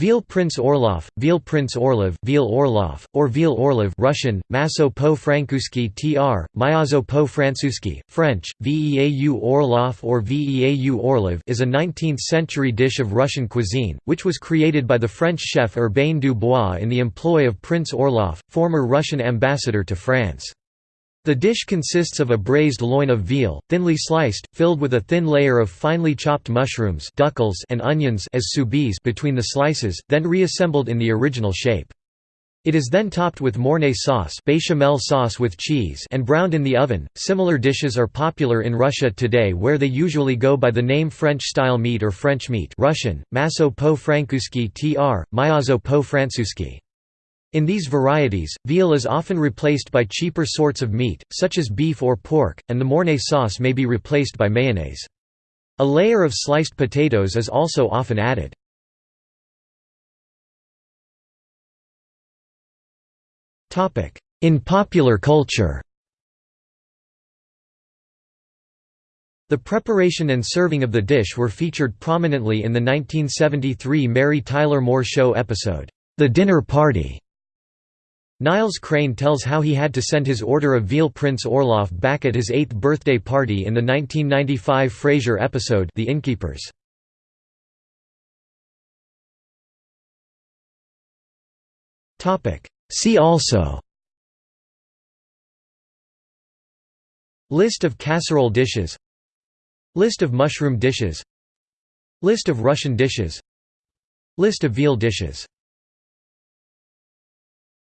Veal Prince Orlov, Veal Prince Orlov, Veal Orlov, or Veal Orlov Russian, Maso po francuski tr, Myazo po francuski, French, Veau Orlov or Veau Orlov is a 19th-century dish of Russian cuisine, which was created by the French chef Urbain Dubois in the employ of Prince Orlov, former Russian ambassador to France. The dish consists of a braised loin of veal, thinly sliced, filled with a thin layer of finely chopped mushrooms and onions as between the slices, then reassembled in the original shape. It is then topped with mornay sauce, bechamel sauce with cheese, and browned in the oven. Similar dishes are popular in Russia today, where they usually go by the name French-style meat or French meat, Russian: maso po francuski tr, myazo po francuski. In these varieties, veal is often replaced by cheaper sorts of meat, such as beef or pork, and the mornay sauce may be replaced by mayonnaise. A layer of sliced potatoes is also often added. In popular culture The preparation and serving of the dish were featured prominently in the 1973 Mary Tyler Moore Show episode, The Dinner Party. Niles Crane tells how he had to send his order of veal Prince Orlov back at his eighth birthday party in the 1995 Frasier episode The Innkeepers. See also List of casserole dishes List of mushroom dishes List of Russian dishes List of veal dishes